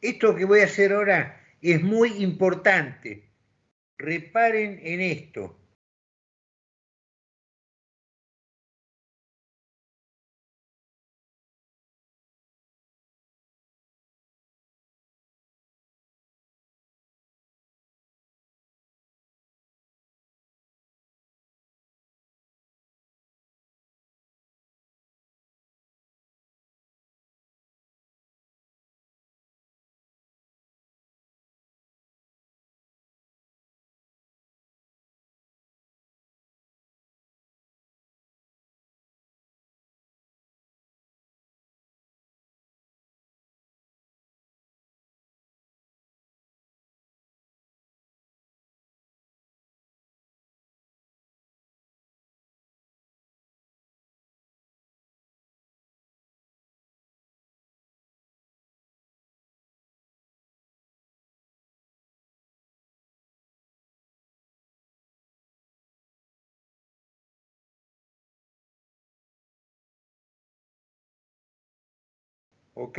Esto que voy a hacer ahora es muy importante. Reparen en esto. ¿Ok?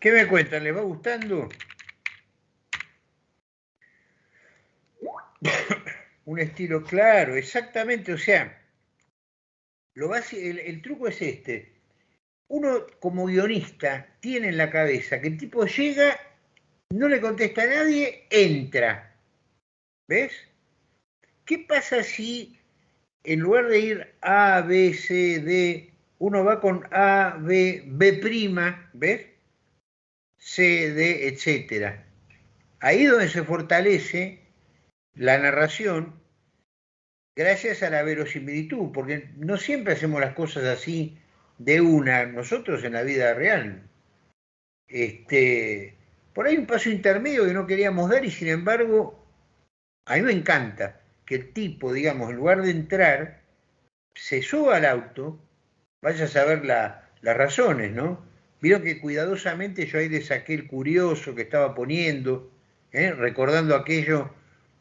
¿Qué me cuentan? ¿Les va gustando? Un estilo claro, exactamente, o sea, lo el, el truco es este. Uno como guionista tiene en la cabeza que el tipo llega, no le contesta a nadie, entra. ¿Ves? ¿Qué pasa si en lugar de ir A, B, C, D, uno va con A, B, B', ¿ves? C, D, etcétera. Ahí es donde se fortalece la narración gracias a la verosimilitud, porque no siempre hacemos las cosas así de una, nosotros en la vida real. Este, por ahí un paso intermedio que no queríamos dar y sin embargo, a mí me encanta que el tipo, digamos, en lugar de entrar, se suba al auto, vaya a saber la, las razones, ¿no? Vieron que cuidadosamente yo ahí le saqué el curioso que estaba poniendo, ¿eh? recordando aquello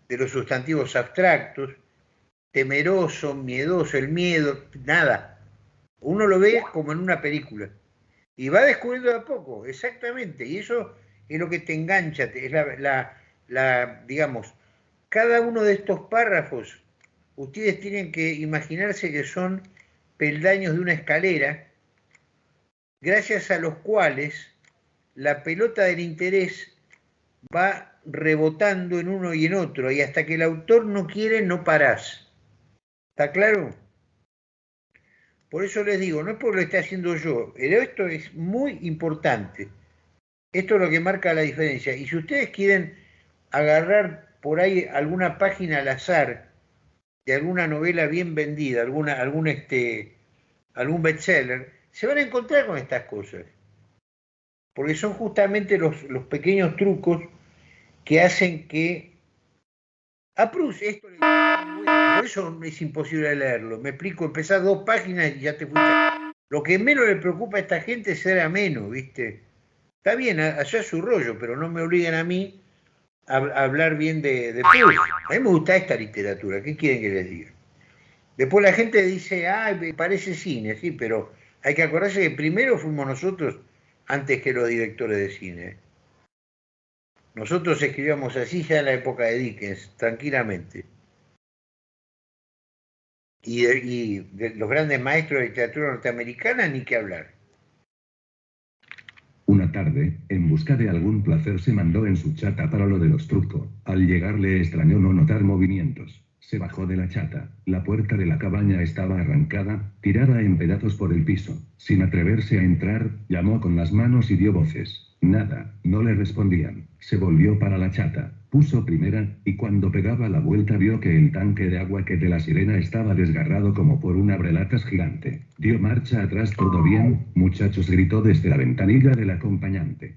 de los sustantivos abstractos, temeroso, miedoso, el miedo, nada. Uno lo ve como en una película. Y va descubriendo de a poco, exactamente. Y eso es lo que te engancha, es la, la, digamos, cada uno de estos párrafos, ustedes tienen que imaginarse que son peldaños de una escalera, gracias a los cuales la pelota del interés va rebotando en uno y en otro, y hasta que el autor no quiere, no parás. ¿Está claro? Por eso les digo, no es por lo esté haciendo yo, pero esto es muy importante. Esto es lo que marca la diferencia. Y si ustedes quieren agarrar por ahí alguna página al azar de alguna novela bien vendida, alguna, algún, este, bestseller, se van a encontrar con estas cosas. Porque son justamente los, los pequeños trucos que hacen que a Proust esto le por eso es imposible leerlo. Me explico, empezás dos páginas y ya te fuiste. Lo que menos le preocupa a esta gente es ser ameno, ¿viste? Está bien, allá su rollo, pero no me obligan a mí a, hablar bien de, de. A mí me gusta esta literatura, ¿qué quieren que les diga? Después la gente dice, ah, parece cine, sí, pero hay que acordarse que primero fuimos nosotros antes que los directores de cine. Nosotros escribíamos así ya en la época de Dickens, tranquilamente. Y, de los grandes maestros de literatura norteamericana, ni que hablar. Una tarde, en busca de algún placer, se mandó en su chata para lo de los trucos. Al llegar le extrañó no notar movimientos. Se bajó de la chata. La puerta de la cabaña estaba arrancada, tirada en pedazos por el piso. Sin atreverse a entrar, llamó con las manos y dio voces. Nada, no le respondían. Se volvió para la chata, puso primera, y cuando pegaba la vuelta vio que el tanque de agua que de la sirena estaba desgarrado como por un abrelatas gigante. Dio marcha atrás todo bien, muchachos gritó desde la ventanilla del acompañante.